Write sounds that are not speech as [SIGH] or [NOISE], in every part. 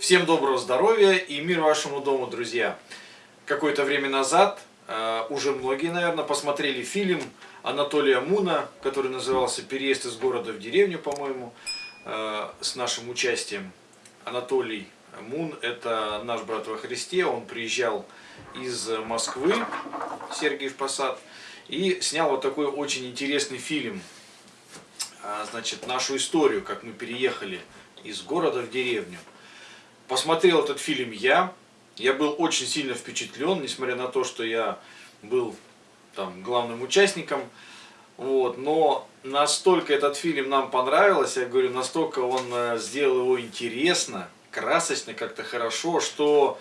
Всем доброго здоровья и мир вашему дому, друзья! Какое-то время назад, э, уже многие, наверное, посмотрели фильм Анатолия Муна, который назывался «Переезд из города в деревню», по-моему, э, с нашим участием. Анатолий Мун – это наш брат во Христе, он приезжал из Москвы, Сергиев Посад, и снял вот такой очень интересный фильм, э, значит, нашу историю, как мы переехали из города в деревню. Посмотрел этот фильм я. Я был очень сильно впечатлен, несмотря на то, что я был там главным участником. Вот, но настолько этот фильм нам понравился, я говорю, настолько он э, сделал его интересно, красочно, как-то хорошо, что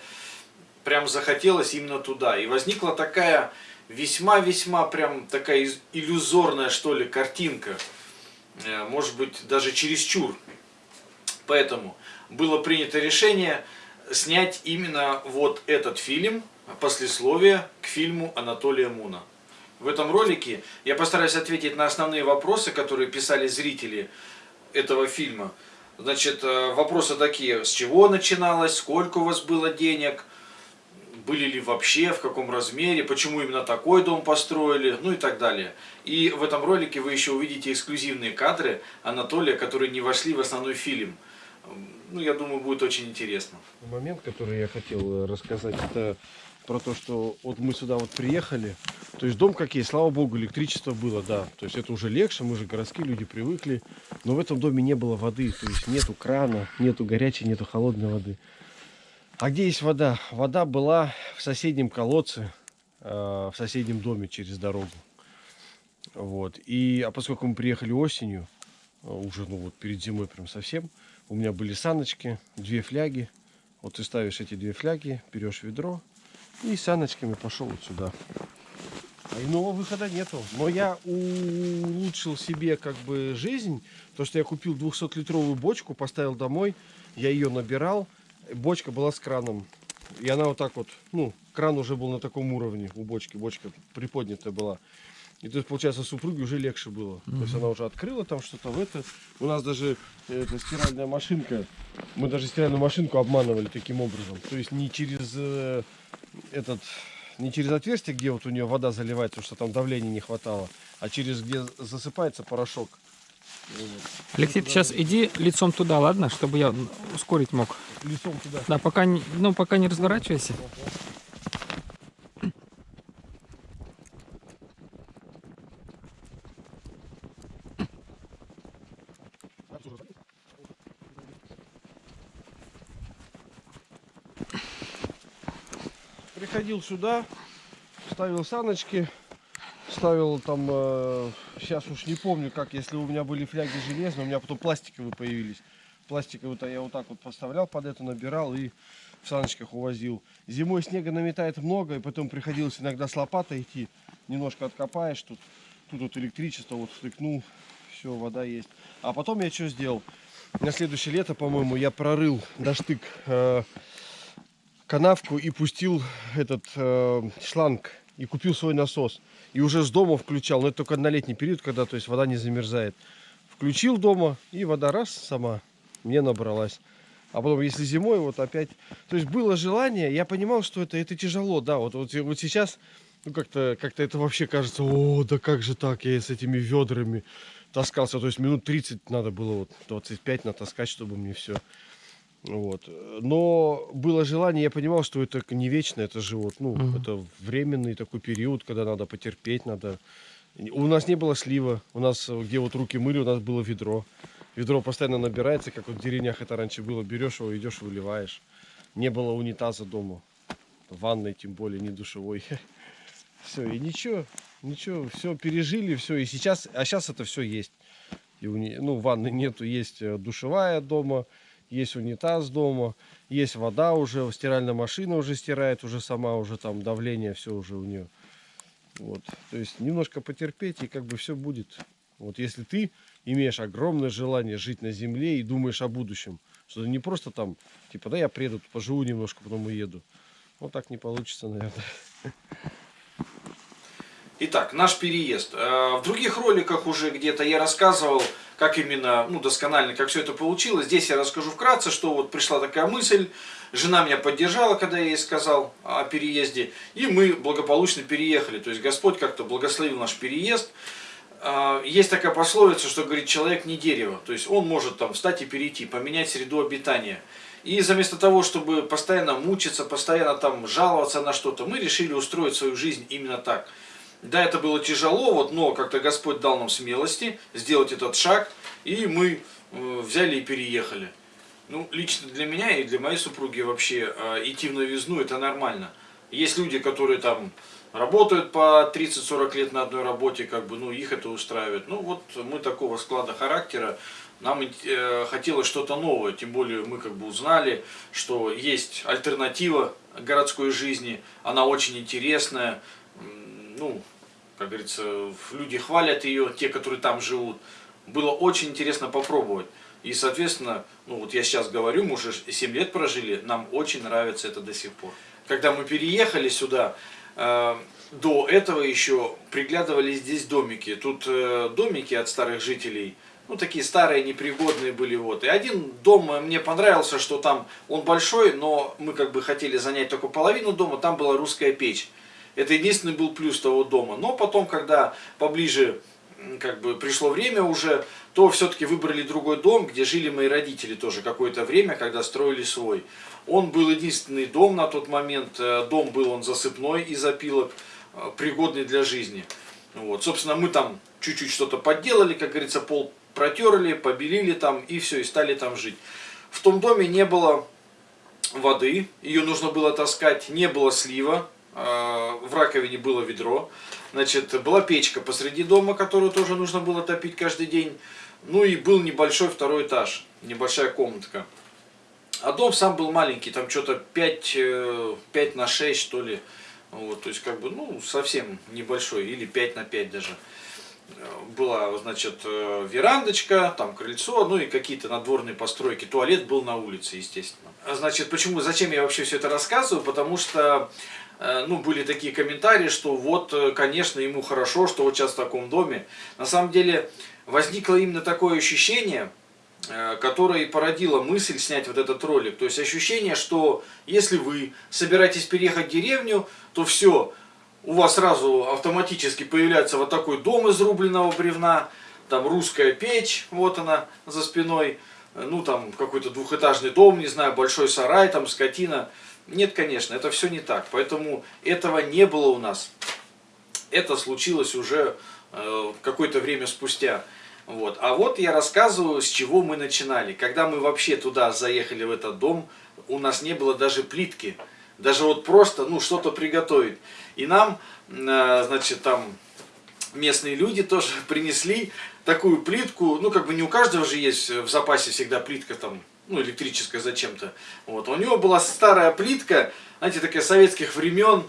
прям захотелось именно туда. И возникла такая весьма-весьма прям такая иллюзорная, что ли, картинка. Э, может быть, даже чересчур. Поэтому было принято решение снять именно вот этот фильм, послесловие к фильму Анатолия Муна. В этом ролике я постараюсь ответить на основные вопросы, которые писали зрители этого фильма. Значит, э, вопросы такие, с чего начиналось, сколько у вас было денег, были ли вообще, в каком размере, почему именно такой дом построили, ну и так далее. И в этом ролике вы еще увидите эксклюзивные кадры Анатолия, которые не вошли в основной фильм – ну, я думаю, будет очень интересно. Момент, который я хотел э, рассказать, это про то, что вот мы сюда вот приехали, то есть дом как есть, слава богу, электричество было, да, то есть это уже легче, мы же городские люди привыкли, но в этом доме не было воды, то есть нету крана, нету горячей, нету холодной воды. А где есть вода? Вода была в соседнем колодце, э, в соседнем доме через дорогу. Вот. И, а поскольку мы приехали осенью, э, уже ну вот перед зимой прям совсем, у меня были саночки, две фляги. Вот ты ставишь эти две фляги, берешь ведро и саночками пошел вот сюда. А иного выхода нету. Но я улучшил себе как бы жизнь. То, что я купил 200-литровую бочку, поставил домой. Я ее набирал. Бочка была с краном. И она вот так вот, ну, кран уже был на таком уровне у бочки. Бочка приподнятая была. И то есть, получается, супруге уже легче было. Mm -hmm. То есть она уже открыла там что-то в это. У нас даже эта стиральная машинка, мы даже стиральную машинку обманывали таким образом. То есть не через э, этот, не через отверстие, где вот у нее вода заливается, потому что там давления не хватало, а через где засыпается порошок. Алексей, ты сейчас иди лицом туда, ладно, чтобы я ускорить мог. Лицом туда. Да, пока не, ну пока не разворачивайся. Приходил сюда, ставил саночки, ставил там, э, сейчас уж не помню как, если у меня были фляги железные, у меня потом пластиковые появились. Пластиковые-то я вот так вот поставлял под это, набирал и в саночках увозил. Зимой снега наметает много, и потом приходилось иногда с лопатой идти. Немножко откопаешь тут. Тут вот электричество, вот втыкнул, все, вода есть. А потом я что сделал? На следующее лето, по-моему, я прорыл доштык э, канавку и пустил этот э, шланг и купил свой насос. И уже с дома включал, но это только на летний период, когда то есть вода не замерзает. Включил дома и вода раз сама мне набралась. А потом, если зимой, вот опять... То есть было желание, я понимал, что это, это тяжело, да. Вот, вот, вот сейчас, ну как-то как, -то, это вообще кажется, о, да как же так, я с этими ведрами таскался. То есть минут 30 надо было, вот 25 натаскать, чтобы мне все вот. Но было желание, я понимал, что это не вечно, это живот. Ну, угу. это временный такой период, когда надо потерпеть, надо. У нас не было слива. У нас, где вот руки мыли, у нас было ведро. Ведро постоянно набирается, как вот в деревнях это раньше было. Берешь его, идешь, выливаешь. Не было унитаза дома. Ванной, тем более, не душевой. [LAUGHS] Все, и ничего, ничего, все пережили, все. И сейчас, а сейчас это все есть. И у ну, ванны нету, есть э, душевая дома есть унитаз дома, есть вода уже, стиральная машина уже стирает, уже сама, уже там давление, все уже у нее. Вот, то есть немножко потерпеть и как бы все будет. Вот если ты имеешь огромное желание жить на земле и думаешь о будущем, что не просто там, типа, да я приеду, поживу немножко, потом уеду. Вот так не получится, наверное. [LAUGHS] Итак, наш переезд. Э, в других роликах уже где-то я рассказывал, как именно, ну, досконально, как все это получилось. Здесь я расскажу вкратце, что вот пришла такая мысль, жена меня поддержала, когда я ей сказал о переезде, и мы благополучно переехали. То есть Господь как-то благословил наш переезд. Э, есть такая пословица, что говорит, человек не дерево, то есть он может там встать и перейти, поменять среду обитания. И вместо того, чтобы постоянно мучиться, постоянно там жаловаться на что-то, мы решили устроить свою жизнь именно так – да, это было тяжело, вот, но как-то Господь дал нам смелости сделать этот шаг, и мы э, взяли и переехали. Ну, лично для меня и для моей супруги вообще э, идти в новизну это нормально. Есть люди, которые там работают по 30-40 лет на одной работе, как бы, ну, их это устраивает. Ну, вот мы такого склада характера, нам э, хотелось что-то новое, тем более мы как бы узнали, что есть альтернатива городской жизни, она очень интересная, ну, как говорится, люди хвалят ее, те, которые там живут. Было очень интересно попробовать. И, соответственно, ну вот я сейчас говорю, мы уже 7 лет прожили, нам очень нравится это до сих пор. Когда мы переехали сюда, э, до этого еще приглядывали здесь домики. Тут э, домики от старых жителей, ну такие старые, непригодные были. Вот. И один дом мне понравился, что там он большой, но мы как бы хотели занять только половину дома, там была русская печь. Это единственный был плюс того дома. Но потом, когда поближе как бы пришло время уже, то все-таки выбрали другой дом, где жили мои родители тоже какое-то время, когда строили свой. Он был единственный дом на тот момент, э, дом был он засыпной из опилок, э, пригодный для жизни. Вот. Собственно, мы там чуть-чуть что-то подделали, как говорится, пол протерли, побелили там и все, и стали там жить. В том доме не было воды, ее нужно было таскать, не было слива, в раковине было ведро, значит, была печка посреди дома, которую тоже нужно было топить каждый день, ну и был небольшой второй этаж, небольшая комнатка. А дом сам был маленький, там что-то 5, 5 э, на 6 что ли, вот, то есть как бы, ну, совсем небольшой, или 5 на 5 даже. Была, значит, э, верандочка, там крыльцо, ну и какие-то надворные постройки. Туалет был на улице, естественно. Значит, почему, зачем я вообще все это рассказываю? Потому что ну, были такие комментарии, что вот, э, конечно, ему хорошо, что вот сейчас в таком доме. На самом деле, возникло именно такое ощущение, э, которое и породило мысль снять вот этот ролик. То есть ощущение, что если вы собираетесь переехать в деревню, то все, у вас сразу автоматически появляется вот такой дом из рубленного бревна, там русская печь, вот она за спиной, ну там какой-то двухэтажный дом, не знаю, большой сарай, там скотина. Нет, конечно, это все не так. Поэтому этого не было у нас. Это случилось уже э, какое-то время спустя. Вот. А вот я рассказываю, с чего мы начинали. Когда мы вообще туда заехали, в этот дом, у нас не было даже плитки. Даже вот просто, ну, что-то приготовить. И нам, э, значит, там местные люди тоже [LAUGHS] принесли такую плитку. Ну, как бы не у каждого же есть в запасе всегда плитка там ну, электрическая зачем-то. Вот. У него была старая плитка, знаете, такая советских времен,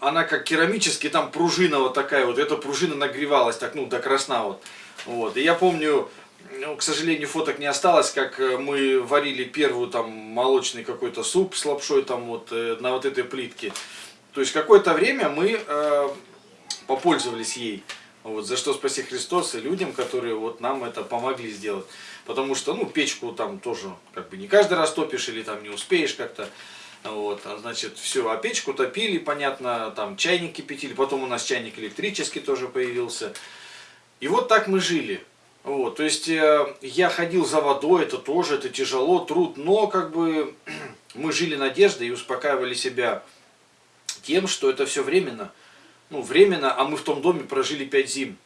она как керамический, там пружина вот такая вот, эта пружина нагревалась так, ну, до красна вот. вот. И я помню, ну, к сожалению, фоток не осталось, как э, мы варили первую там молочный какой-то суп с лапшой там вот э, на вот этой плитке. То есть какое-то время мы э, попользовались ей. Вот, за что спаси Христос и людям, которые вот нам это помогли сделать. Потому что, ну, печку там тоже, как бы, не каждый раз топишь или там не успеешь как-то. Вот, а, значит, все, а печку топили, понятно, там чайник кипятили, потом у нас чайник электрический тоже появился. И вот так мы жили. Вот, то есть э, я ходил за водой, это тоже, это тяжело, труд, но как бы [CLEARS THROAT] мы жили надеждой и успокаивали себя тем, что это все временно. Ну, временно, а мы в том доме прожили пять зим.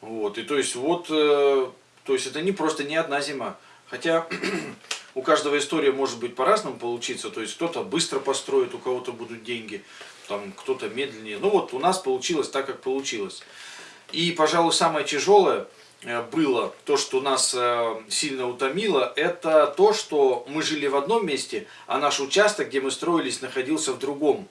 Вот, и то есть вот э, то есть это не просто не одна зима. Хотя [CLEARS THROAT] у каждого история может быть по-разному получиться. То есть кто-то быстро построит, у кого-то будут деньги, там кто-то медленнее. Ну вот у нас получилось так, как получилось. И, пожалуй, самое тяжелое э, было, то, что нас э, сильно утомило, это то, что мы жили в одном месте, а наш участок, где мы строились, находился в другом.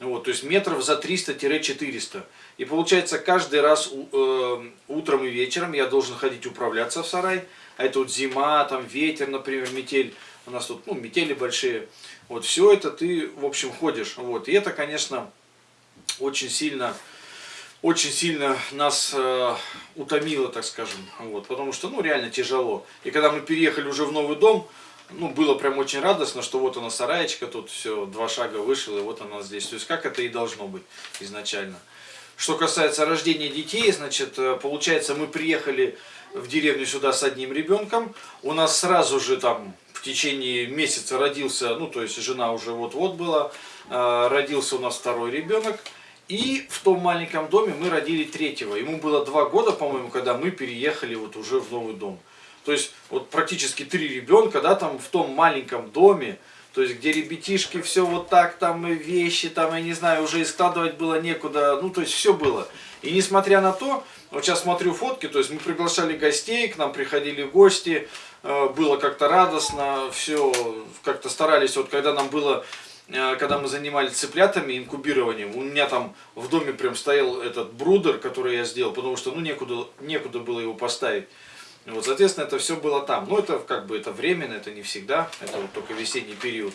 Вот, то есть метров за 300-400. И получается каждый раз э, утром и вечером я должен ходить управляться в сарай. А это вот зима, там ветер, например, метель. У нас тут ну, метели большие. Вот все это ты, в общем, ходишь. Вот. И это, конечно, очень сильно очень сильно нас э, утомило, так скажем, вот, потому что, ну, реально тяжело. И когда мы переехали уже в новый дом, ну, было прям очень радостно, что вот она сараечка, тут все, два шага вышел, и вот она здесь. То есть, как это и должно быть изначально. Что касается рождения детей, значит, э, получается, мы приехали в деревню сюда с одним ребенком. У нас сразу же там в течение месяца родился, ну, то есть, жена уже вот-вот была, э, родился у нас второй ребенок. И в том маленьком доме мы родили третьего. Ему было два года, по-моему, когда мы переехали вот уже в новый дом. То есть вот практически три ребенка, да, там в том маленьком доме, то есть где ребятишки все вот так, там и вещи, там, я не знаю, уже и складывать было некуда, ну то есть все было. И несмотря на то, вот сейчас смотрю фотки, то есть мы приглашали гостей, к нам приходили гости, э, было как-то радостно, все как-то старались, вот когда нам было Э, когда мы занимались цыплятами, инкубированием, у меня там в доме прям стоял этот брудер, который я сделал, потому что ну некуда, некуда было его поставить. Вот, соответственно, это все было там. Но это как бы это временно, это не всегда, это вот только весенний период.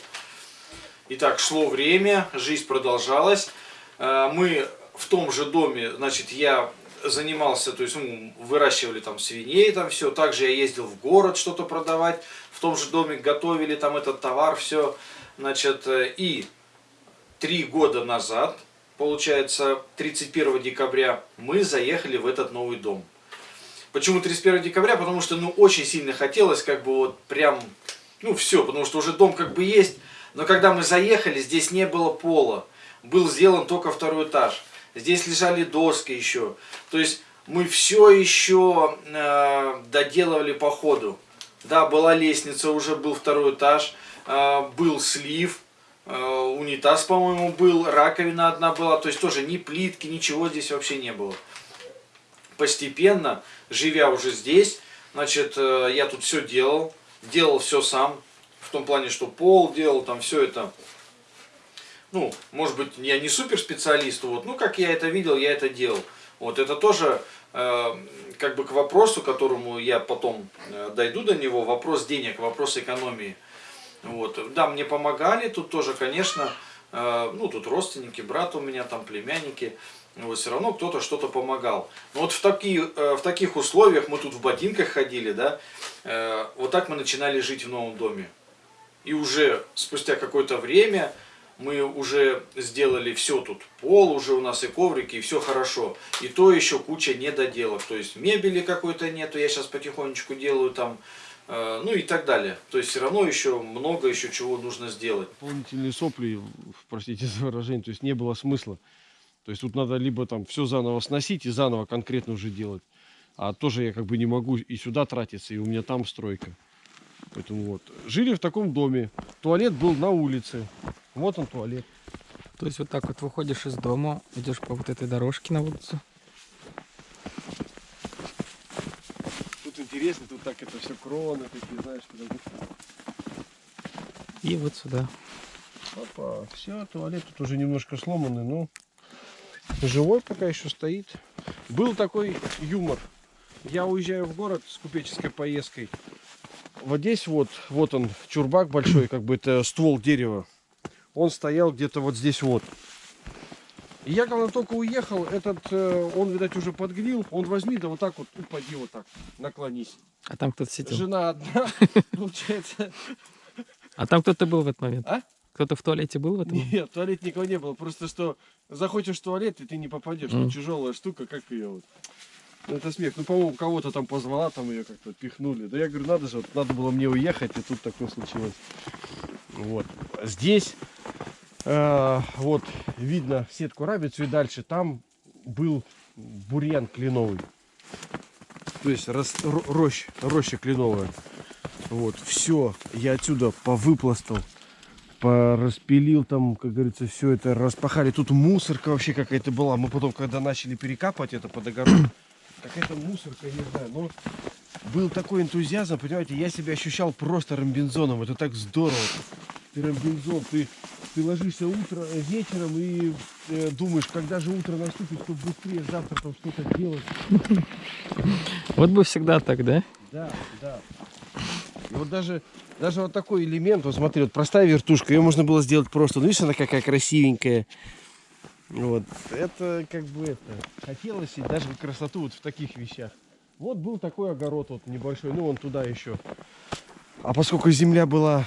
Итак, шло время, жизнь продолжалась. Э, мы в том же доме, значит, я занимался, то есть ну, выращивали там свиней, там все. Также я ездил в город что-то продавать, в том же доме готовили там этот товар, все. Значит, э, и три года назад, получается, 31 декабря, мы заехали в этот новый дом. Почему 31 декабря? Потому что, ну, очень сильно хотелось, как бы, вот, прям, ну, все, потому что уже дом как бы есть. Но когда мы заехали, здесь не было пола. Был сделан только второй этаж. Здесь лежали доски еще. То есть, мы все еще э, доделывали по ходу. Да, была лестница, уже был второй этаж. А, был слив, а, унитаз, по-моему, был, раковина одна была, то есть тоже ни плитки, ничего здесь вообще не было. Постепенно, живя уже здесь, значит, э, я тут все делал, делал все сам, в том плане, что пол делал, там все это, ну, может быть, я не супер специалист, вот, ну, как я это видел, я это делал. Вот, это тоже, э, как бы к вопросу, которому я потом э, дойду до него, вопрос денег, вопрос экономии. Вот. Да, мне помогали, тут тоже, конечно, э, ну, тут родственники, брат у меня, там племянники, вот, все равно кто-то что-то помогал. Но вот в, такие, э, в таких условиях, мы тут в ботинках ходили, да, э, вот так мы начинали жить в новом доме. И уже спустя какое-то время мы уже сделали все тут, пол уже у нас и коврики, и все хорошо. И то еще куча недоделок, то есть мебели какой-то нету, я сейчас потихонечку делаю там, Э, ну и так далее. То есть все равно еще много еще чего нужно сделать. Дополнительные сопли, простите за выражение, то есть не было смысла. То есть тут надо либо там все заново сносить и заново конкретно уже делать. А тоже я как бы не могу и сюда тратиться, и у меня там стройка. Поэтому вот. Жили в таком доме. Туалет был на улице. Вот он туалет. То есть вот так вот выходишь из дома, идешь по вот этой дорожке на улицу. интересно, тут так это все кроны такие, знаешь, куда И вот сюда. Опа, все, туалет тут уже немножко сломанный, но живой пока еще стоит. Был такой юмор. Я уезжаю в город с купеческой поездкой. Вот здесь вот, вот он, чурбак большой, как бы это ствол дерева. Он стоял где-то вот здесь вот. И я когда только уехал, этот, э, он, видать, уже подгнил. Он возьми, да вот так вот, упади вот так, наклонись. А там кто-то сидел? Жена одна, [LAUGHS] получается. А там кто-то был в этот момент? А? Кто-то в туалете был в этом? Нет, в туалете никого не было. Просто что захочешь в туалет, и ты не попадешь. Mm. Тяжелая штука, как ее вот. Ну, это смех. Ну, по-моему, кого-то там позвала, там ее как-то пихнули. Да я говорю, надо же, вот, надо было мне уехать, и тут такое случилось. Вот. Здесь Э, вот видно сетку рабицу и дальше там был бурьян кленовый. То есть рос, рощ, роща кленовая. Вот, все, я отсюда повыпластал, пораспилил там, как говорится, все это распахали. Тут мусорка вообще какая-то была. Мы потом, когда начали перекапывать это под огород, [COUGHS] какая-то мусорка, не знаю, но был такой энтузиазм, понимаете, я себя ощущал просто ромбинзоном. Это так здорово. Ты ромбинзон, ты ты ложишься утро, э, вечером и э, думаешь, когда же утро наступит, чтобы быстрее завтра там что-то делать. [LAUGHS] Вот бы всегда так, да? Да, да. И вот даже, даже вот такой элемент, вот смотри, вот простая вертушка, ее можно было сделать просто. Ну, видишь, она какая красивенькая. Вот, это как бы это, хотелось и даже красоту вот в таких вещах. Вот был такой огород вот небольшой, ну вон туда еще. А поскольку земля была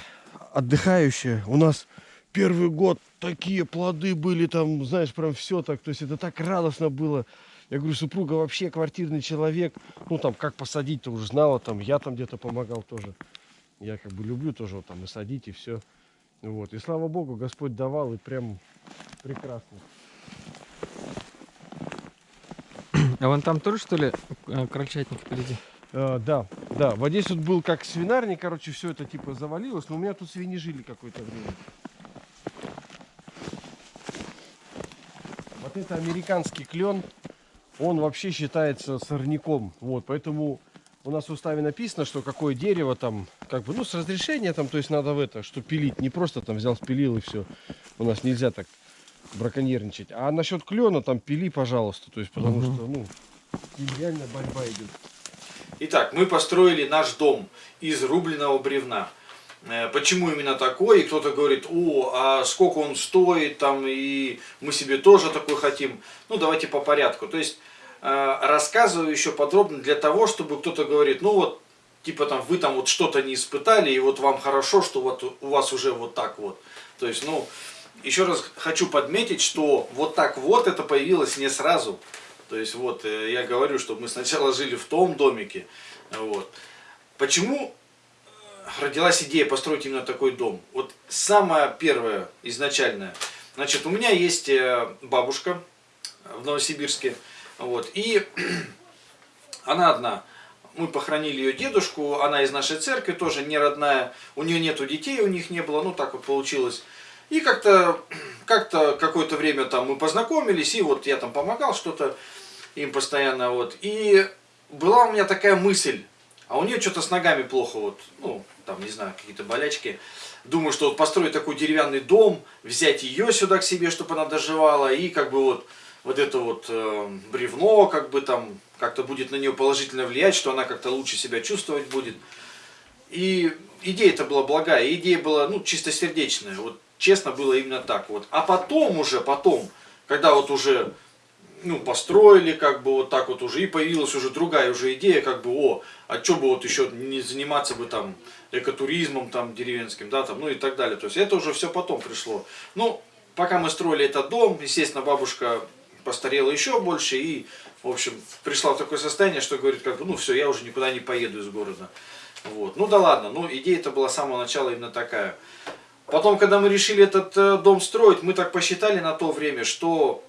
отдыхающая, у нас первый год такие плоды были там, знаешь, прям все так, то есть это так радостно было. Я говорю, супруга вообще квартирный человек, ну там как посадить-то уже знала, там я там где-то помогал тоже. Я как бы люблю тоже вот, там и садить и все. Вот, и слава богу, Господь давал и прям прекрасно. А вон там тоже, что ли, э, крольчатник впереди? Э, да, да. Вот здесь вот был как свинарник, короче, все это типа завалилось, но у меня тут свиньи жили какое-то время. Вот это американский клен, он вообще считается сорняком. Вот, поэтому у нас в уставе написано, что какое дерево там, как бы, ну, с разрешения там, то есть надо в это, что пилить, не просто там взял, спилил и все. У нас нельзя так браконьерничать. А насчет клена там пили, пожалуйста, то есть потому Мгм. что, ну, им реально борьба идет. Итак, мы построили наш дом из рубленого бревна. Э, Почему именно такой? И кто-то говорит, о, а сколько он стоит, там, и мы себе тоже такой хотим. Ну, давайте по порядку. То есть, рассказываю еще подробно для того, чтобы кто-то говорит, ну вот, типа там, вы там вот что-то не испытали, и вот вам хорошо, что вот у вас уже вот так вот. То есть, ну, еще раз хочу подметить, что вот так вот это появилось не сразу. То есть вот э, я говорю, что мы сначала жили в том домике. Вот. Почему э, родилась идея построить именно такой дом? Вот самое первое, изначальное. Значит, у меня есть э, бабушка в Новосибирске. Вот, и [CLEARS THROAT] она одна. Мы похоронили ее дедушку, она из нашей церкви, тоже не родная. У нее нету детей, у них не было, ну так вот получилось. И как-то [CLEARS THROAT] как-то какое-то время там мы познакомились, и вот я там помогал что-то им постоянно, вот. И была у меня такая мысль, а у нее что-то с ногами плохо, вот, ну, там, не знаю, какие-то болячки. Думаю, что вот построить такой деревянный дом, взять ее сюда к себе, чтобы она доживала, и как бы вот, вот это вот э, бревно, как бы там, как-то будет на нее положительно влиять, что она как-то лучше себя чувствовать будет. И идея это была благая, идея была, ну, чистосердечная, вот, честно, было именно так, вот. А потом уже, потом, когда вот уже, ну, построили, как бы вот так вот уже, и появилась уже другая уже идея, как бы, о, а что бы вот еще не заниматься бы там экотуризмом там деревенским, да, там, ну и так далее. То есть это уже все потом пришло. Ну, пока мы строили этот дом, естественно, бабушка постарела еще больше и, в общем, пришла в такое состояние, что говорит, как бы, ну все, я уже никуда не поеду из города. Вот. Ну да ладно, ну идея-то была с самого начала именно такая. Потом, когда мы решили этот э, дом строить, мы так посчитали на то время, что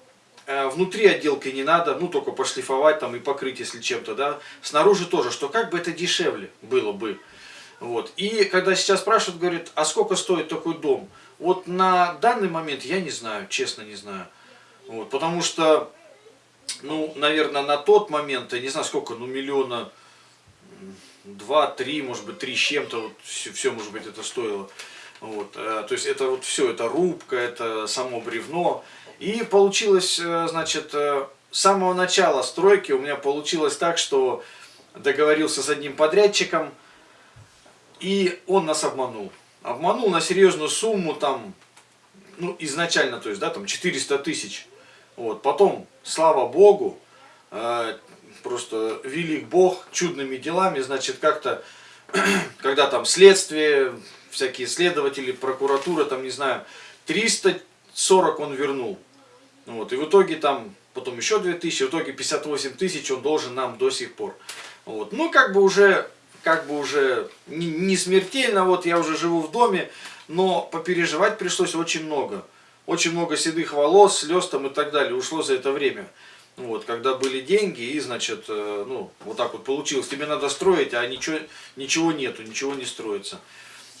э, внутри отделки не надо, ну только пошлифовать там и покрыть, если чем-то, да. Снаружи тоже, что как бы это дешевле было бы. Вот. И когда сейчас спрашивают, говорят, а сколько стоит такой дом? Вот на данный момент я не знаю, честно не знаю. Вот. Потому что, ну, наверное, на тот момент, я не знаю сколько, ну миллиона два, три, может быть, три с чем-то, вот все, все, может быть, это стоило. Вот, э, то есть это вот все, это рубка, это само бревно. И получилось, э, значит, э, с самого начала стройки у меня получилось так, что договорился с одним подрядчиком, и он нас обманул. Обманул на серьезную сумму, там, ну, изначально, то есть, да, там, 400 тысяч. Вот, потом, слава богу, э, просто велик Бог чудными делами, значит, как-то, [CLEARS THROAT] когда там следствие, всякие следователи, прокуратура, там, не знаю, 340 он вернул. Вот, и в итоге там, потом еще 2000, в итоге 58 тысяч он должен нам до сих пор. Вот, ну, как бы уже, как бы уже не, не смертельно, вот я уже живу в доме, но попереживать пришлось очень много. Очень много седых волос, слез там и так далее ушло за это время. Вот, когда были деньги, и, значит, э, ну, вот так вот получилось. Тебе надо строить, а ничего, ничего нету, ничего не строится.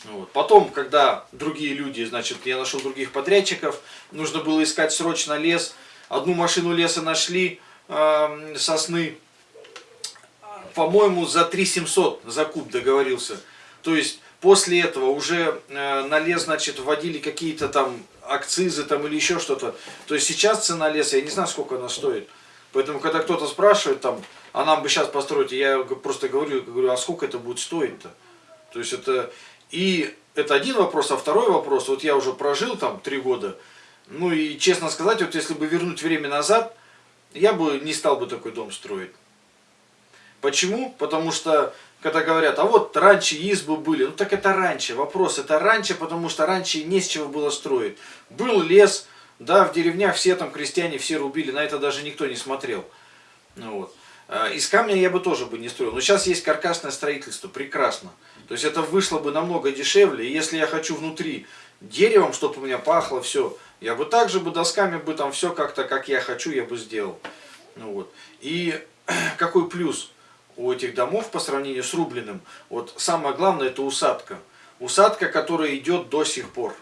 Вот. Потом, когда другие люди, значит, я нашел других подрядчиков, нужно было искать срочно лес. Одну машину леса нашли, э, сосны, по-моему, за 3 700 за куб договорился. То есть, после этого уже э, на лес, значит, вводили какие-то там акцизы там или еще что-то. То есть, сейчас цена леса, я не знаю, сколько она стоит. Поэтому, когда кто-то спрашивает там, а нам бы сейчас построить, я просто говорю, говорю, а сколько это будет стоить-то? То есть, это... И это один вопрос, а второй вопрос, вот я уже прожил там три года, Ну и честно сказать, вот если бы вернуть время назад, я бы не стал бы такой дом строить. Почему? Потому что, когда говорят, а вот раньше избы были, ну так это раньше, вопрос, это раньше, потому что раньше не с чего было строить. Был лес, да, в деревнях все там крестьяне, все рубили, на это даже никто не смотрел. Ну, вот. А, Из камня я бы тоже бы не строил. Но сейчас есть каркасное строительство, прекрасно. То есть это вышло бы намного дешевле. И если я хочу внутри деревом, чтобы у меня пахло все, я бы также бы досками бы там все как-то, как я хочу, я бы сделал. Ну, вот. И [CLEARS THROAT] какой плюс у этих домов по сравнению с рубленым? Вот самое главное это усадка. Усадка, которая идет до сих пор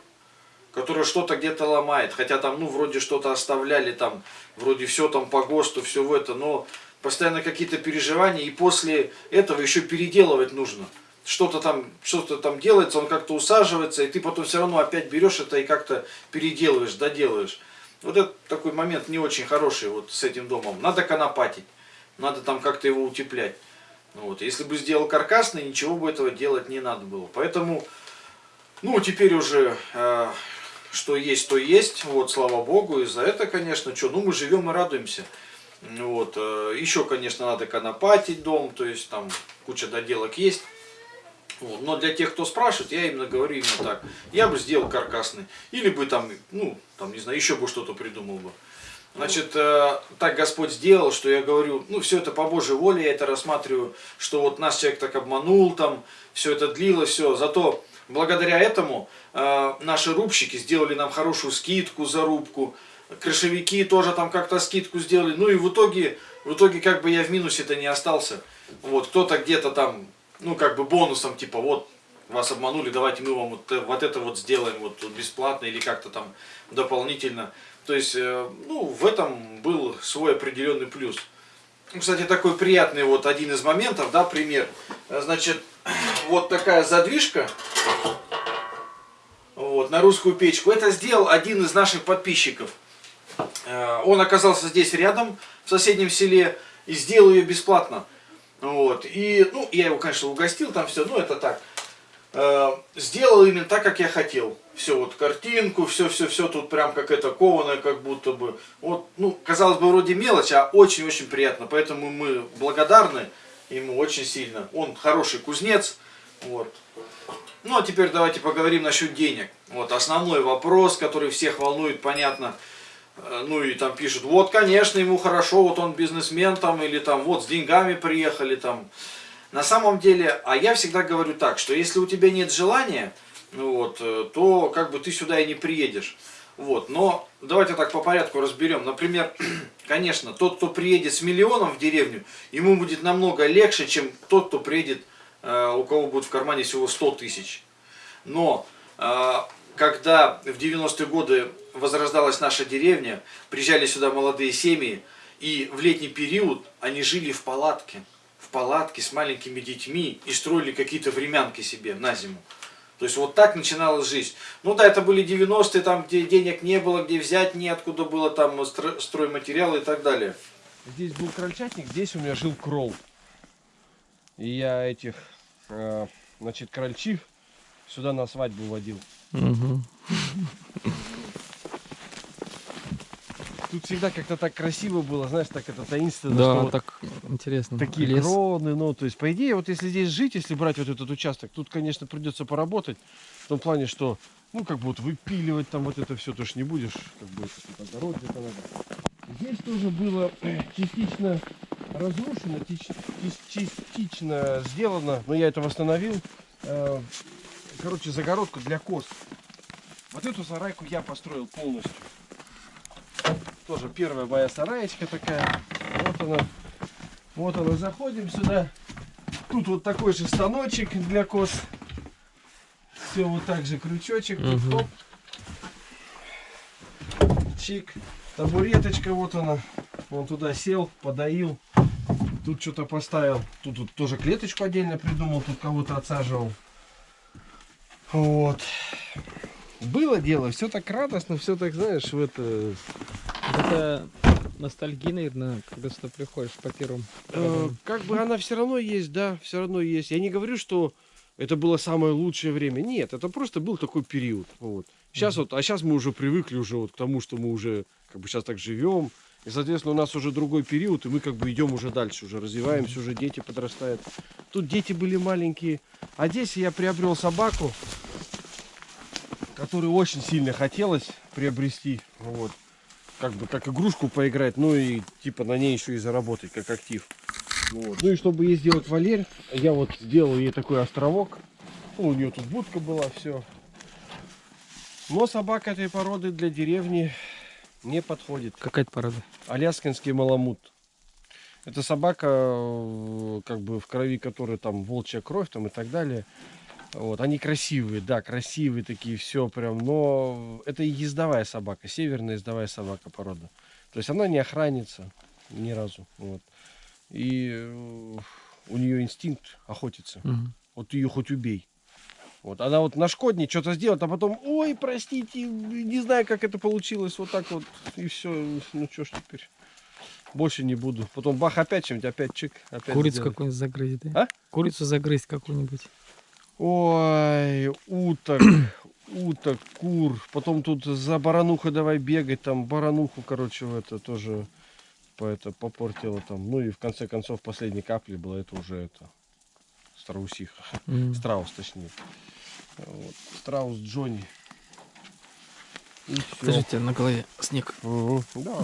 которая что-то где-то ломает, хотя там, ну, вроде что-то оставляли там, вроде все там по ГОСТу, все в это, но постоянно какие-то переживания, и после этого еще переделывать нужно. Что-то там, что-то там делается, он как-то усаживается, и ты потом все равно опять берешь это и как-то переделываешь, доделываешь. Вот это такой момент не очень хороший вот с этим домом. Надо конопатить, надо там как-то его утеплять. Вот. Если бы сделал каркасный, ничего бы этого делать не надо было. Поэтому, ну, теперь уже э, что есть, то есть. Вот, слава богу, и за это, конечно, что, ну, мы живем и радуемся. Вот, э, еще, конечно, надо конопатить дом, то есть там куча доделок есть. Вот. Но для тех, кто спрашивает, я именно говорю именно так. Я бы сделал каркасный. Или бы там, ну, там, не знаю, еще бы что-то придумал бы. Значит, э, так Господь сделал, что я говорю, ну, все это по Божьей воле, я это рассматриваю, что вот нас человек так обманул, там, все это длилось, все. Зато благодаря этому э, наши рубщики сделали нам хорошую скидку за рубку, крышевики тоже там как-то скидку сделали. Ну и в итоге, в итоге как бы я в минусе-то не остался. Вот, кто-то где-то там, ну как бы бонусом, типа, вот, вас обманули, давайте мы вам вот, э, вот это вот сделаем вот бесплатно или как-то там дополнительно. То есть, э, ну, в этом был свой определенный плюс. Ну, Кстати, такой приятный вот один из моментов, да, пример. Значит, [CLEARS THROAT] вот такая задвижка вот, на русскую печку. Это сделал один из наших подписчиков. Э, Он оказался здесь рядом, в соседнем селе, и сделал ее бесплатно. Вот. И, ну, я его, конечно, угостил, там все, ну, это так. Э, Сделал именно так, как я хотел. Все, вот картинку, все-все-все тут прям как это кованое, как будто бы. Вот, ну, казалось бы, вроде мелочь, а очень-очень приятно. Поэтому мы благодарны ему очень сильно. Он хороший кузнец. Вот. Ну, а теперь давайте поговорим насчет денег. Вот основной вопрос, который всех волнует, понятно. Э, Ну и там пишут, вот, конечно, ему хорошо, вот он бизнесмен там, или там, вот, с деньгами приехали там. На самом деле, а я всегда говорю так, что если у тебя нет желания, вот, э, то как бы ты сюда и не приедешь. Вот, но давайте так по порядку разберем. Например, [CLEARS THROAT] конечно, тот, кто приедет с миллионом в деревню, ему будет намного легче, чем тот, кто приедет, э, у кого будет в кармане всего 100 тысяч. Но э, когда в 90-е годы возрождалась наша деревня, приезжали сюда молодые семьи, и в летний период они жили в палатке, в палатке с маленькими детьми и строили какие-то времянки себе на зиму. То есть вот так начиналась жизнь. Ну да, это были 90-е, там где денег не было, где взять неоткуда было, там стро- стройматериалы и так далее. Здесь был крольчатник, здесь у меня жил кролл. И я этих, э, значит, крольчив сюда на свадьбу водил. Мгм. Тут всегда как-то так красиво было, знаешь, так это таинственно. Да, что вот так интересно. такие Лес. кроны, ну, то есть, по идее, вот если здесь жить, если брать вот этот участок, тут, конечно, придется поработать, в том плане, что, ну, как бы вот выпиливать там вот это все, ж не будешь, как бы, это огород где-то надо. Здесь тоже было [CLEARS THROAT] частично разрушено, частично сделано, но я это восстановил. Э, Короче, загородку для коз. Вот эту сарайку я построил полностью. Тоже первая моя сараечка такая. Вот она. Вот она, заходим сюда. Тут вот такой же станочек для коз. Все вот так же крючочек. Мгм. хоп. Чик. Табуреточка вот она. Он туда сел, подоил. Тут что-то поставил. Тут, тут тоже клеточку отдельно придумал. Тут кого-то отсаживал. Вот. Было дело, все так радостно, все так, знаешь, в это... Это ностальгия, наверное, когда сюда приходишь по первым. Э, как бы она все равно есть, да, все равно есть. Я не говорю, что это было самое лучшее время. Нет, это просто был такой период. Вот. Сейчас вот, а сейчас мы уже привыкли уже вот к тому, что мы уже как бы сейчас так живем. И, соответственно, у нас уже другой период, и мы как бы идем уже дальше, уже развиваемся, уже дети подрастают. Тут дети были маленькие. А здесь я приобрел собаку, которую очень сильно хотелось приобрести. Вот. Как бы как игрушку поиграть, ну и типа на ней еще и заработать, как актив. Вот. Ну и чтобы ей сделать вольер, я вот сделал ей такой островок. Ну, у нее тут будка была, все. Но собака этой породы для деревни не подходит. Какая это порода? Аляскинский маламут. Это собака, э, как бы в крови которой там волчья кровь там и так далее. Вот, они красивые, да, красивые такие, все прям, но это и ездовая собака, северная ездовая собака порода. То есть она не охранится ни разу. Вот. И э, у нее инстинкт охотиться. Мгм. Вот ее хоть убей. Вот, она вот нашкоднее что-то сделает, а потом, ой, простите, не знаю, как это получилось, вот так вот, и все, ну что ж теперь, больше не буду. Потом бах, опять чем-нибудь, опять чик, опять Курицу какую-нибудь загрызть, да? А? Курицу загрызть какую-нибудь. Ой, уток, [CLEARS THROAT] уток, кур, потом тут за баранухой давай бегать, там барануху, короче, в это тоже по это попортила там, ну и в конце концов последней капли было это уже это страусиха. М. Страус, точнее. Вот. Страус Джонни. Подождите, на голове снег. Мгм. Да.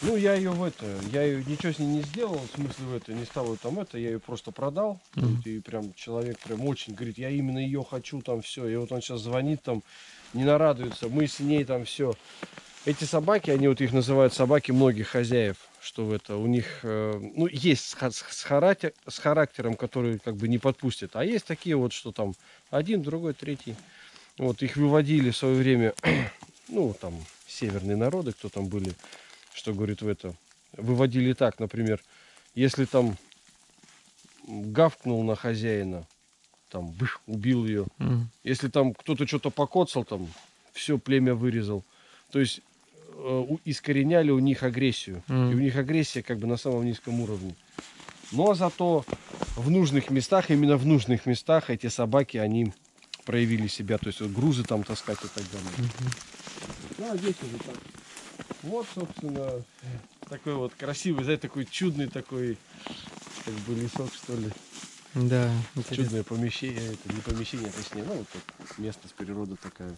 Ну, я ее в это, я ее ничего с ней не сделал, в смысле в это, не стал ее там это, я ее просто продал. Мгм. Вот, И прям человек прям очень говорит, я именно ее хочу там все. И вот он сейчас звонит там, не нарадуется, мы с ней там все. Эти собаки, они вот их называют собаки многих хозяев, что в это, у них, э, ну, есть с, с характер- с характером, который как бы не подпустят, а есть такие вот, что там один, другой, третий. Вот, их выводили в свое время, [CLEARS THROAT] ну, там, северные народы, кто там были, что говорит в это, выводили так, например, если там гавкнул на хозяина, там, бых, убил ее, М. если там кто-то что-то покоцал, там, все племя вырезал. То есть э, искореняли у них агрессию. Мгм. И у них агрессия как бы на самом низком уровне. Но зато в нужных местах, именно в нужных местах эти собаки, они проявили себя. То есть вот грузы там таскать и так далее. Ну, а здесь уже так. Вот, собственно, такой вот красивый, знаете, такой чудный такой, как бы лесок, что ли. Да, интересно. Чудное помещение, это не помещение, точнее, ну, вот тут место с природы такая.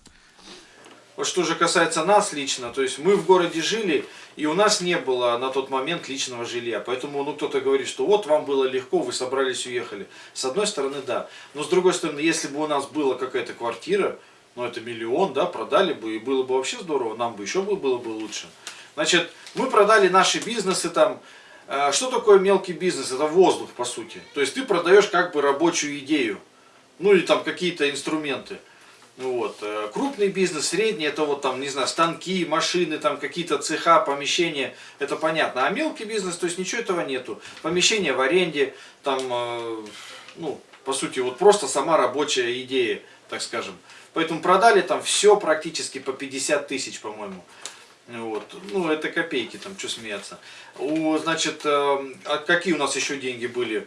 Вот что же касается нас лично, то есть мы в городе жили, и у нас не было на тот момент личного жилья. Поэтому ну, кто-то говорит, что вот вам было легко, вы собрались, уехали. С одной стороны, да. Но с другой стороны, если бы у нас была какая-то квартира, ну это миллион, да, продали бы, и было бы вообще здорово, нам бы еще бы было бы лучше. Значит, мы продали наши бизнесы там. Э, Что такое мелкий бизнес? Это воздух, по сути. То есть ты продаешь как бы рабочую идею. Ну или там какие-то инструменты. Вот. э, Крупный бизнес, средний, это вот там, не знаю, станки, машины, там какие-то цеха, помещения, это понятно. А мелкий бизнес, то есть ничего этого нету. Помещение в аренде, там, э, ну, по сути, вот просто сама рабочая идея, так скажем. Поэтому продали там все практически по 50 тысяч, по-моему. Вот. Ну, это копейки, там, что смеяться. У, значит, э, а какие у нас еще деньги были?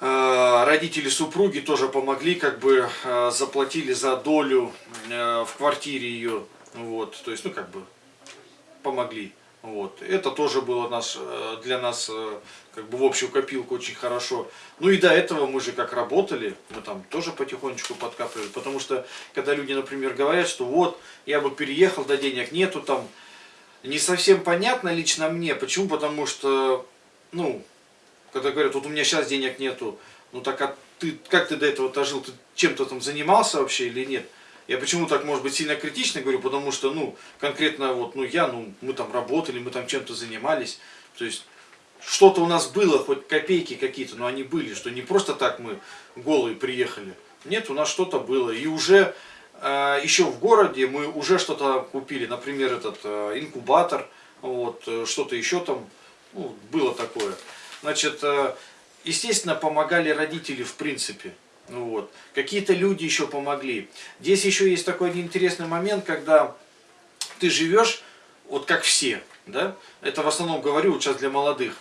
Э, Родители супруги тоже помогли, как бы э, заплатили за долю э, в квартире ее. Вот. То есть, ну, как бы помогли. Вот. Это тоже было наш, э, для нас э, как бы в общую копилку очень хорошо. Ну и до этого мы же как работали, мы там тоже потихонечку подкапывали. Потому что, когда люди, например, говорят, что вот, я бы переехал, да денег нету там, не совсем понятно лично мне. Почему? Потому что, ну, когда говорят, вот у меня сейчас денег нету, ну так а ты, как ты до этого-то жил, ты чем-то там занимался вообще или нет? Я почему так, может быть, сильно критично говорю, потому что, ну, конкретно вот, ну, я, ну, мы там работали, мы там чем-то занимались, то есть, что-то у нас было, хоть копейки какие-то, но они были, что не просто так мы голые приехали. Нет, у нас что-то было. И уже э, еще в городе мы уже что-то купили, например, этот э, инкубатор, вот, э, что-то еще там, ну, было такое. Значит, э, естественно, помогали родители в принципе. Ну вот. Какие-то люди еще помогли. Здесь еще есть такой один интересный момент, когда ты живешь, вот как все, да? Это в основном говорю вот сейчас для молодых.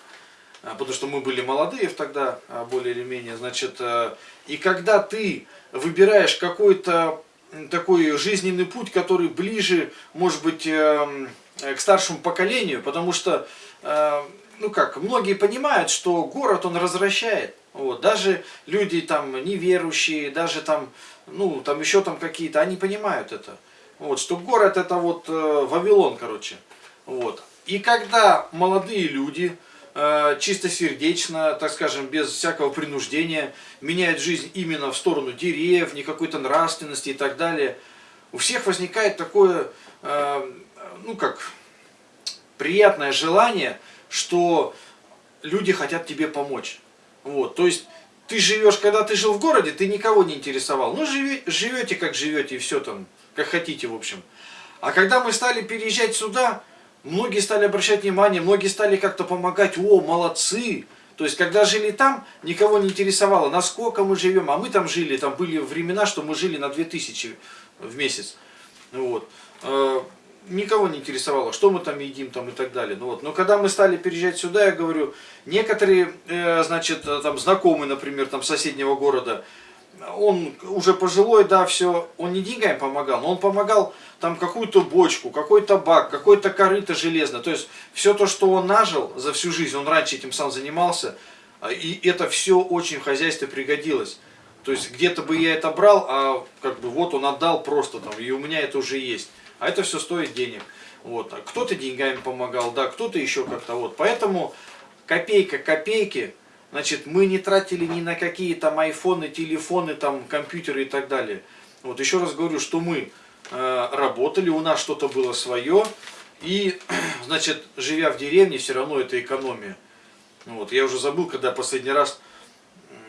а, потому что мы были молодые тогда, а, более или менее, значит, э, и когда ты выбираешь какой-то такой жизненный путь, который ближе, может быть, эм, к старшему поколению, потому что, э, ну как, многие понимают, что город он развращает, вот, даже люди там неверующие, даже там, ну, там еще там какие-то, они понимают это, вот, что город это вот э, Вавилон, короче, вот, и когда молодые люди, Э, чистосердечно, так скажем, без всякого принуждения, меняет жизнь именно в сторону деревни, какой-то нравственности и так далее, у всех возникает такое, э, ну как, приятное желание, что люди хотят тебе помочь. Вот, то есть ты живешь, когда ты жил в городе, ты никого не интересовал. Ну, живи, живете, как живете, и все там, как хотите, в общем. А когда мы стали переезжать сюда, Многие стали обращать внимание, многие стали как-то помогать. О, молодцы! То есть, когда жили там, никого не интересовало, насколько мы живем. А мы там жили, там были времена, что мы жили на 2000 в месяц. Вот. Э, никого не интересовало, что мы там едим там и так далее. Ну, вот. Но когда мы стали переезжать сюда, я говорю, некоторые, э, значит, там знакомые, например, там соседнего города, он уже пожилой, да, все, он не деньгами помогал, но он помогал там какую-то бочку, какой-то бак, какой-то корыто железное. То есть все то, что он нажил за всю жизнь, он раньше этим сам занимался, а, и это все очень в хозяйстве пригодилось. То есть где-то бы я это брал, а как бы вот он отдал просто там, и у меня это уже есть. А это все стоит денег. Вот. А кто-то деньгами помогал, да, кто-то еще как-то вот. Поэтому копейка копейки Значит, мы не тратили ни на какие там айфоны, телефоны, там, компьютеры и так далее. Вот еще раз говорю, что мы э, работали, у нас что-то было свое. И, [CLEARS THROAT] значит, живя в деревне, все равно это экономия. Вот, я уже забыл, когда последний раз,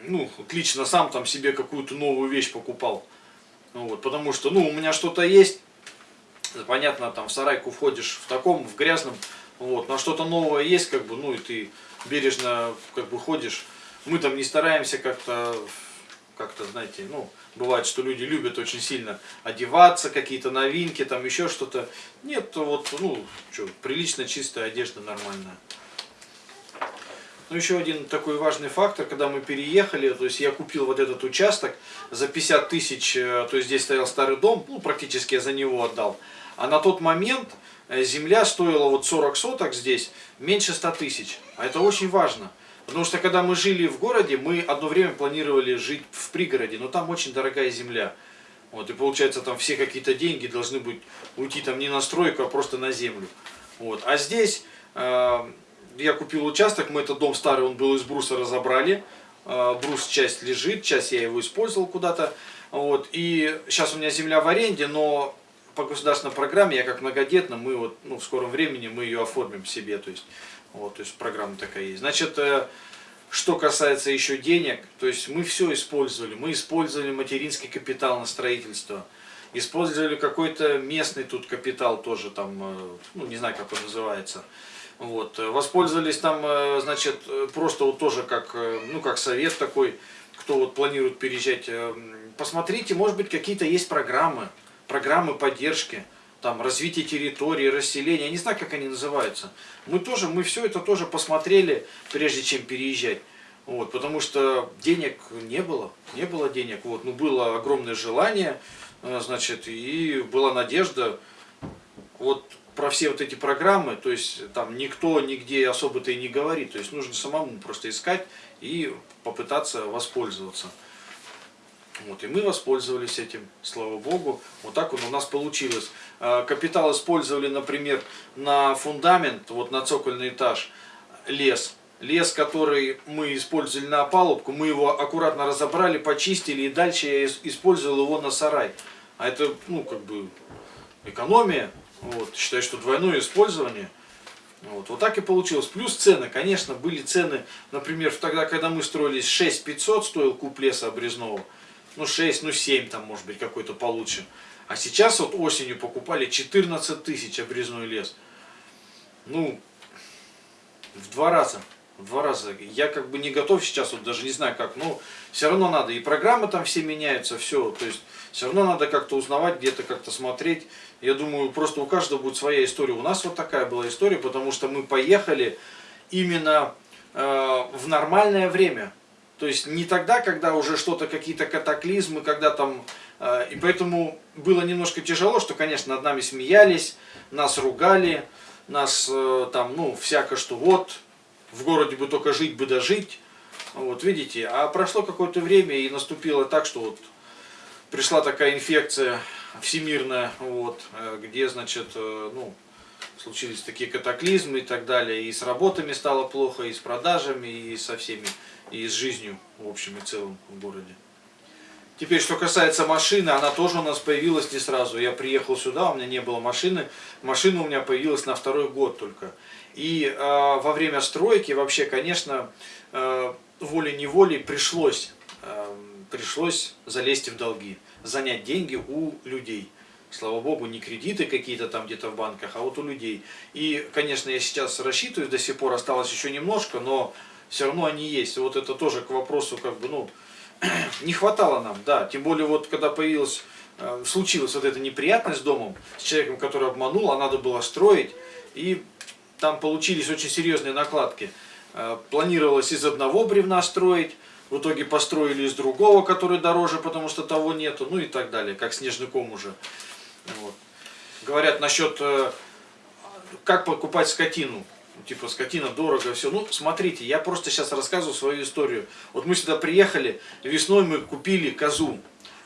ну, лично сам там себе какую-то новую вещь покупал. Вот, потому что, ну, у меня что-то есть, понятно, там в сарайку входишь в таком, в грязном, вот, но что-то новое есть, как бы, ну, и ты бережно как бы ходишь. Мы там не стараемся как-то, как-то, знаете, ну, бывает, что люди любят очень сильно одеваться, какие-то новинки, там еще что-то. Нет, вот, ну, что, прилично чистая одежда нормальная. Ну, еще один такой важный фактор, когда мы переехали, то есть я купил вот этот участок за 50 тысяч, э, то есть здесь стоял старый дом, ну, практически я за него отдал. А на тот момент Э, земля стоила вот 40 соток здесь меньше 100 тысяч. А это очень важно. Потому что когда мы жили в городе, мы одно время планировали жить в пригороде, но там очень дорогая земля. Вот, и получается там все какие-то деньги должны быть уйти там не на стройку, а просто на землю. Вот. А здесь э, я купил участок, мы этот дом старый, он был из бруса разобрали. Э, брус часть лежит, часть я его использовал куда-то. Вот. И сейчас у меня земля в аренде, но по государственной программе, я как многодетно, мы вот, ну, в скором времени мы ее оформим себе, то есть, вот, то есть программа такая есть. Значит, э, что касается еще денег, то есть мы все использовали, мы использовали материнский капитал на строительство, использовали какой-то местный тут капитал тоже там, э, ну, не знаю, как он называется, вот, воспользовались там, э, значит, просто вот тоже как, ну, как совет такой, кто вот планирует переезжать, посмотрите, может быть, какие-то есть программы, программы поддержки, там, развитие территории, расселения, я не знаю, как они называются. Мы тоже, мы все это тоже посмотрели, прежде чем переезжать. Вот, потому что денег не было, не было денег. Вот, ну, было огромное желание, э, значит, и была надежда. Вот про все вот эти программы, то есть там никто нигде особо-то и не говорит. То есть нужно самому просто искать и попытаться воспользоваться. Вот, и мы воспользовались этим, слава богу. Вот так вот у нас получилось. А, капитал использовали, например, на фундамент, вот на цокольный этаж, лес. Лес, который мы использовали на опалубку, мы его аккуратно разобрали, почистили, и дальше я использовал его на сарай. А это, ну, как бы, экономия. Вот, считаю, что двойное использование. Вот, вот так и получилось. Плюс цены, конечно, были цены, например, тогда, когда мы строились, 6 500 стоил куб леса обрезного ну 6, ну 7 там может быть какой-то получше. А сейчас вот осенью покупали 14 тысяч обрезной лес. Ну, в два раза. В два раза. Я как бы не готов сейчас, вот даже не знаю как, но все равно надо. И программы там все меняются, все. То есть все равно надо как-то узнавать, где-то как-то смотреть. Я думаю, просто у каждого будет своя история. У нас вот такая была история, потому что мы поехали именно э, в нормальное время. То есть не тогда, когда уже что-то, какие-то катаклизмы, когда там... Э, и поэтому было немножко тяжело, что, конечно, над нами смеялись, нас ругали, нас э, там, ну, всяко что вот, в городе бы только жить бы дожить. Вот, видите, а прошло какое-то время и наступило так, что вот пришла такая инфекция всемирная, вот, э, где, значит, э, ну, случились такие катаклизмы и так далее, и с работами стало плохо, и с продажами, и со всеми, и с жизнью, в общем и целом, в городе. Теперь, что касается машины, она тоже у нас появилась не сразу. Я приехал сюда, у меня не было машины. Машина у меня появилась на второй год только. И э, во время стройки вообще, конечно, э, волей-неволей пришлось, э, пришлось залезть в долги, занять деньги у людей. Слава богу, не кредиты какие-то там где-то в банках, а вот у людей. И, конечно, я сейчас рассчитываю, до сих пор осталось еще немножко, но все равно они есть. Вот это тоже к вопросу, как бы, ну, [CLEARS THROAT] не хватало нам, да. Тем более, вот когда появилась, э, случилась вот эта неприятность с домом, с человеком, который обманул, а надо было строить, и там получились очень серьезные накладки. Э, планировалось из одного бревна строить, в итоге построили из другого, который дороже, потому что того нету, ну и так далее, как снежный ком уже. Вот. Говорят насчет, э, как покупать скотину. Типа скотина дорого, все. Ну, смотрите, я просто сейчас рассказываю свою историю. Вот мы сюда приехали, весной мы купили козу.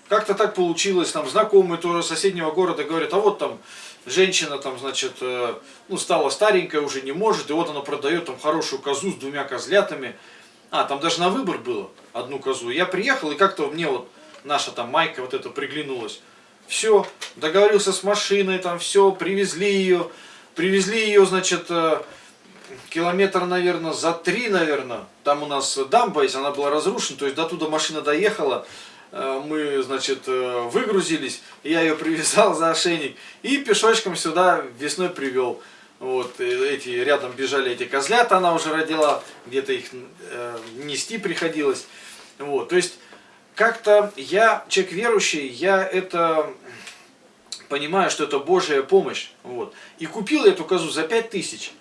Как-то так получилось, там знакомые тоже соседнего города говорят, а вот там женщина там, значит, э, ну, стала старенькая, уже не может, и вот она продает там хорошую козу с двумя козлятами. А, там даже на выбор было одну козу. Я приехал, и как-то мне вот наша там майка вот эта приглянулась. Все, договорился с машиной, там все, привезли ее. Привезли ее, значит, э, километр, наверное, за три, наверное. Там у нас дамба есть, она была разрушена, то есть до туда машина доехала. Э, мы, значит, э, выгрузились, я ее привязал за ошейник и пешочком сюда весной привел. Вот, эти рядом бежали эти козлята, она уже родила, где-то их э, нести приходилось. Вот, то есть, как-то я, человек верующий, я это понимаю, что это Божья помощь. Вот. И купил эту козу за 5 тысяч.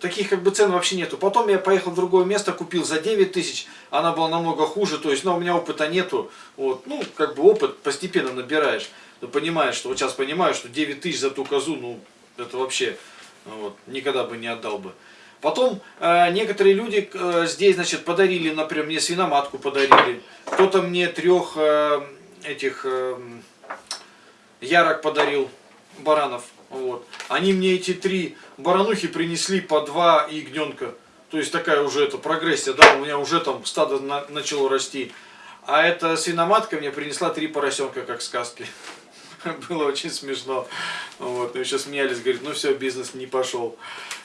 Таких как бы цен вообще нету. Потом я поехал в другое место, купил за 9 тысяч. Она была намного хуже, то есть, но ну, у меня опыта нету. Вот. Ну, как бы опыт постепенно набираешь. Ты понимаешь, что вот сейчас понимаю, что 9 тысяч за ту козу, ну, это вообще вот, никогда бы не отдал бы. Потом э, некоторые люди э, здесь, значит, подарили, например, мне свиноматку подарили. Кто-то мне трех э, этих э, ярок подарил, баранов. Вот. Они мне эти три баранухи принесли по два ягненка. То есть такая уже это прогрессия, да, у меня уже там стадо на, начало расти. А эта свиноматка мне принесла три поросенка, как сказки. [LAUGHS] Было очень смешно. Вот. Мы еще смеялись, говорит, ну все, бизнес не пошел.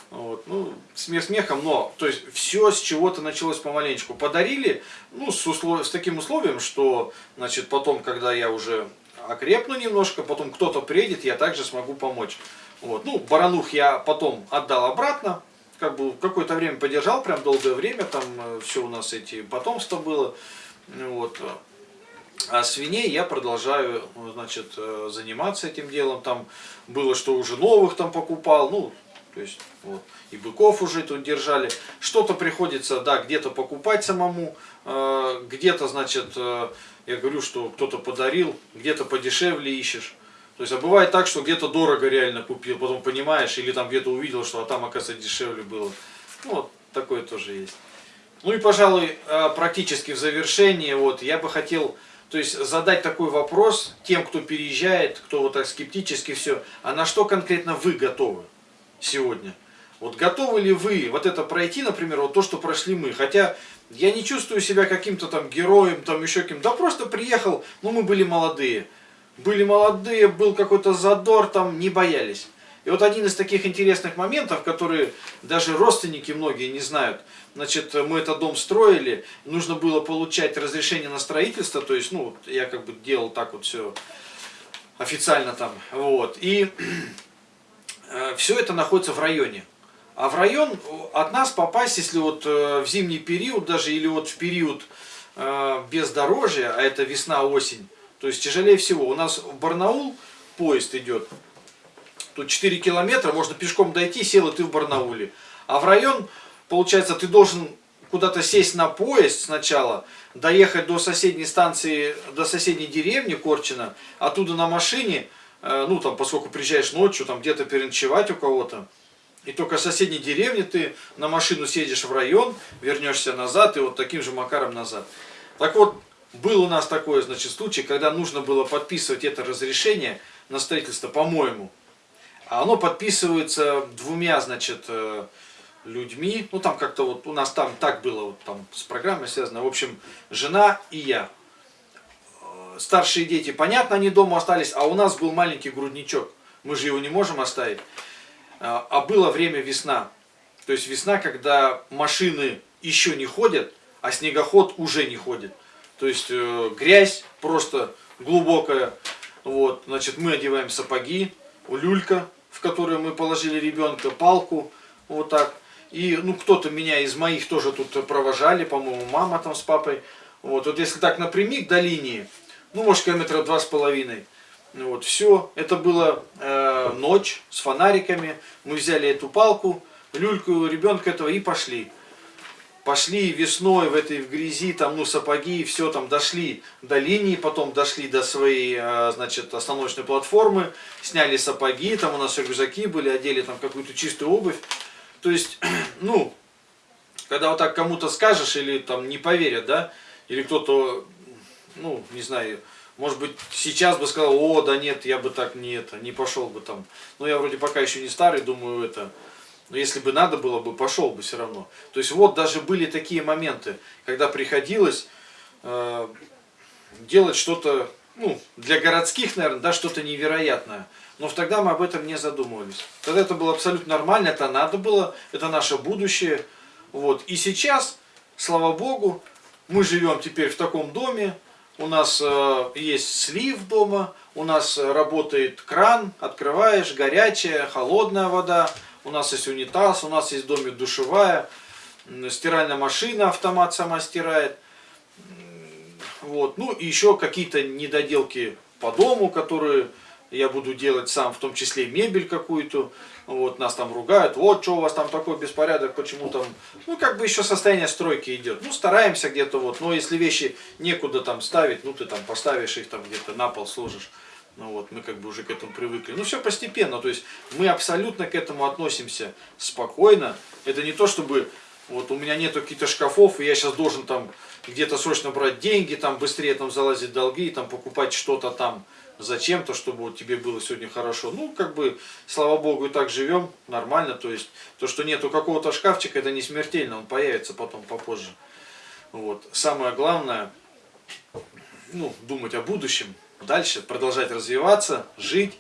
Вот. Ну, смех смехом, но, то есть, все с чего-то началось помаленечку. Подарили, ну, с, услов... с таким условием, что, значит, потом, когда я уже окрепну немножко, потом кто-то приедет, я также смогу помочь. Вот. Ну, баранух я потом отдал обратно, как бы какое-то время подержал, прям долгое время, там э, все у нас эти потомства было. Вот. А свиней я продолжаю, значит, э, заниматься этим делом. Там было, что уже новых там покупал, ну, то есть, вот, и быков уже тут держали. Что-то приходится, да, где-то покупать самому, э, где-то, значит, э, я говорю, что кто-то подарил, где-то подешевле ищешь. То есть, а бывает так, что где-то дорого реально купил, потом понимаешь, или там где-то увидел, что а там, оказывается, дешевле было. Ну, вот, такое тоже есть. Ну и, пожалуй, э, практически в завершение, вот, я бы хотел то есть задать такой вопрос тем, кто переезжает, кто вот так скептически все, а на что конкретно вы готовы сегодня? Вот готовы ли вы вот это пройти, например, вот то, что прошли мы? Хотя я не чувствую себя каким-то там героем, там еще кем-то. Да просто приехал, ну мы были молодые. Были молодые, был какой-то задор, там не боялись. И вот один из таких интересных моментов, которые даже родственники многие не знают. Значит, мы этот дом строили, нужно было получать разрешение на строительство, то есть, ну, я как бы делал так вот все официально там, вот. И [CLEARS THROAT] э, все это находится в районе. А в район от нас попасть, если вот э, в зимний период даже, или вот в период э, бездорожья, а это весна-осень, то есть тяжелее всего. У нас в Барнаул поезд идет Тут 4 километра, можно пешком дойти, сел и ты в Барнауле. А в район, получается, ты должен куда-то сесть на поезд сначала, доехать до соседней станции, до соседней деревни Корчина, оттуда на машине, э, ну там, поскольку приезжаешь ночью, там где-то переночевать у кого-то, и только в соседней деревне ты на машину съедешь в район, вернешься назад и вот таким же макаром назад. Так вот, был у нас такой, значит, случай, когда нужно было подписывать это разрешение на строительство, по-моему. А оно подписывается двумя, значит, э, людьми. Ну, там как-то вот у нас там так было, вот там с программой связано. В общем, жена и я. Э, старшие дети, понятно, они дома остались, а у нас был маленький грудничок. Мы же его не можем оставить. А, а было время весна. То есть весна, когда машины еще не ходят, а снегоход уже не ходит. То есть э, грязь просто глубокая. Вот, значит, мы одеваем сапоги, люлька, в которую мы положили ребенка, палку, вот так. И, ну, кто-то меня из моих тоже тут провожали, по-моему, мама там с папой. Вот, вот если так напрямик до линии, ну, может, километра два с половиной. Вот, все, это было э, ночь с фонариками. Мы взяли эту палку, люльку ребенка этого и пошли. Пошли весной в этой в грязи, там, ну, сапоги, и все, там, дошли до линии, потом дошли до своей, э, значит, остановочной платформы, сняли сапоги, там у нас рюкзаки были, одели там какую-то чистую обувь. То есть, [CLEARS THROAT] ну, когда вот так кому-то скажешь, или там не поверят, да, или кто-то, ну, не знаю, может быть, сейчас бы сказал, о, да нет, я бы так не это, не пошел бы там. Но я вроде пока еще не старый, думаю, это. Но если бы надо было бы, пошел бы все равно. То есть вот даже были такие моменты, когда приходилось э, делать что-то, ну, для городских, наверное, да, что-то невероятное. Но тогда мы об этом не задумывались. Тогда это было абсолютно нормально, это надо было, это наше будущее. Вот. И сейчас, слава Богу, мы живем теперь в таком доме, у нас э, есть слив дома, у нас работает кран, открываешь, горячая, холодная вода, у нас есть унитаз, у нас есть в доме душевая, стиральная машина, автомат сама стирает. Вот. Ну и еще какие-то недоделки по дому, которые я буду делать сам, в том числе мебель какую-то. Вот, нас там ругают, вот что у вас там такой беспорядок, почему там, ну как бы еще состояние стройки идет. Ну стараемся где-то вот, но если вещи некуда там ставить, ну ты там поставишь их там где-то на пол сложишь. Ну вот, мы как бы уже к этому привыкли. Ну все постепенно, то есть мы абсолютно к этому относимся спокойно. Это не то, чтобы вот у меня нету каких-то шкафов, и я сейчас должен там где-то срочно брать деньги, там быстрее там залазить долги, там покупать что-то там зачем-то, чтобы вот тебе было сегодня хорошо. Ну, как бы, слава богу, и так живем, нормально. То есть, то, что нету какого-то шкафчика, это не смертельно, он появится потом попозже. Вот. Самое главное, ну, думать о будущем, дальше продолжать развиваться, жить,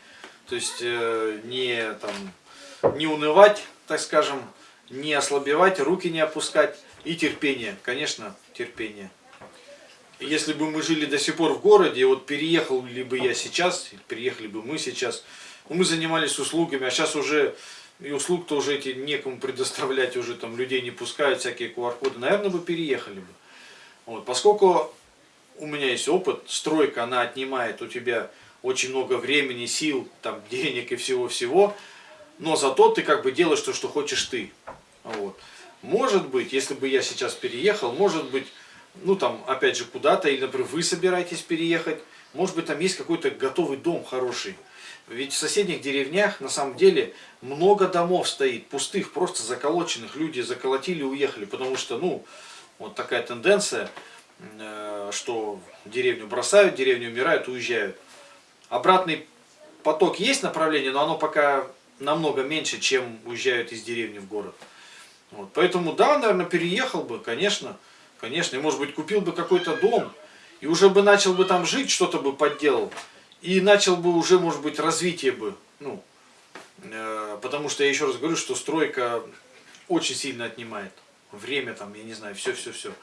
то есть э, не, там, не унывать, так скажем, не ослабевать, руки не опускать и терпение, конечно, терпение если бы мы жили до сих пор в городе, вот переехал ли бы я сейчас, переехали бы мы сейчас, ну, мы занимались услугами, а сейчас уже и услуг-то уже эти некому предоставлять, уже там людей не пускают, всякие QR-коды, наверное, бы переехали бы. Вот, поскольку у меня есть опыт, стройка, она отнимает у тебя очень много времени, сил, там, [LAUGHS] денег и всего-всего, но зато ты как бы делаешь то, что хочешь ты. Вот. Может быть, если бы я сейчас переехал, может быть, ну там, опять же, куда-то, или, например, вы собираетесь переехать, может быть, там есть какой-то готовый дом хороший. Ведь в соседних деревнях, на самом деле, много домов стоит, пустых, просто заколоченных. Люди заколотили уехали, потому что, ну, вот такая тенденция, э, что деревню бросают, деревню умирают, уезжают. Обратный поток есть направление, но оно пока намного меньше, чем уезжают из деревни в город. Вот. Поэтому, да, наверное, переехал бы. Конечно, и может быть купил бы какой-то дом, и уже бы начал бы там жить, что-то бы подделал, и начал бы уже, может быть, развитие бы, ну, э, потому что я еще раз говорю, что стройка очень сильно отнимает время, там, я не знаю, все-все-все.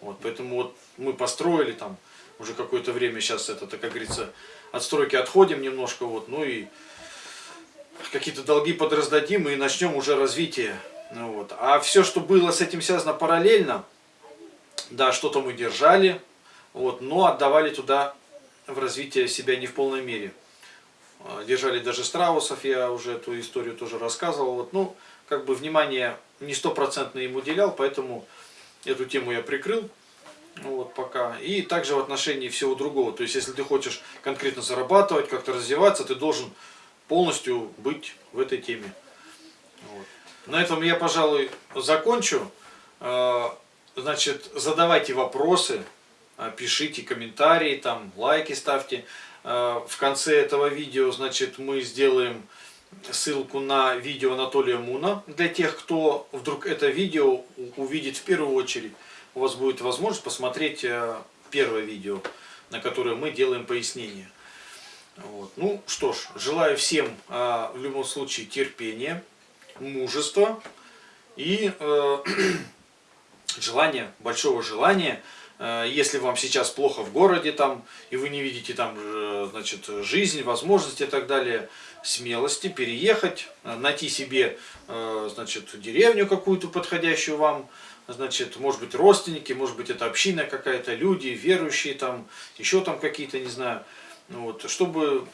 Вот, поэтому вот мы построили там уже какое-то время, сейчас это, как говорится, от стройки отходим немножко, вот, ну и какие-то долги подраздадим и начнем уже развитие. Ну, вот. А все, что было с этим связано параллельно, да, что-то мы держали, вот, но отдавали туда в развитие себя не в полной мере. А, держали даже страусов, я уже эту историю тоже рассказывал. Вот, ну, как бы внимание не стопроцентно им уделял, поэтому Эту тему я прикрыл. Вот пока. И также в отношении всего другого. То есть, если ты хочешь конкретно зарабатывать, как-то развиваться, ты должен полностью быть в этой теме. Вот. На этом я, пожалуй, закончу. Значит, задавайте вопросы, э, пишите комментарии, там лайки ставьте. Э, В конце этого видео, значит, мы сделаем ссылку на видео Анатолия Муна. Для тех, кто вдруг это видео увидит в первую очередь, у вас будет возможность посмотреть э, первое видео, на которое мы делаем пояснение. Вот. Ну что ж, желаю всем в любом случае терпения, мужества и э, [CLEARS THROAT] желания, большого желания. Э, Если вам сейчас плохо в городе там, и вы не видите там, э, значит, жизнь, возможности и так далее, смелости переехать, э, найти себе, значит, деревню какую-то подходящую вам, значит, может быть, родственники, может быть, это община какая-то, люди, верующие там, еще там какие-то, не знаю, вот, чтобы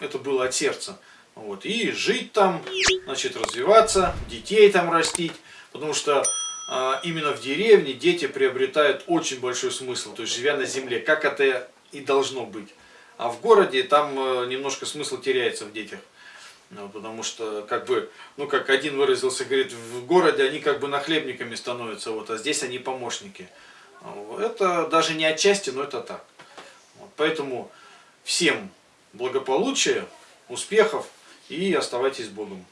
это было от сердца. Вот, и жить там, значит, развиваться, детей там растить, потому что именно в деревне дети приобретают очень большой смысл, то есть живя на земле, как это и должно быть. А в городе там э, немножко смысл теряется в детях. Ну, потому что, как бы, ну, как один выразился, говорит, в городе они как бы нахлебниками становятся, вот, а здесь они помощники. Это даже не отчасти, но это так. Вот, поэтому всем благополучия, успехов и оставайтесь с Богом.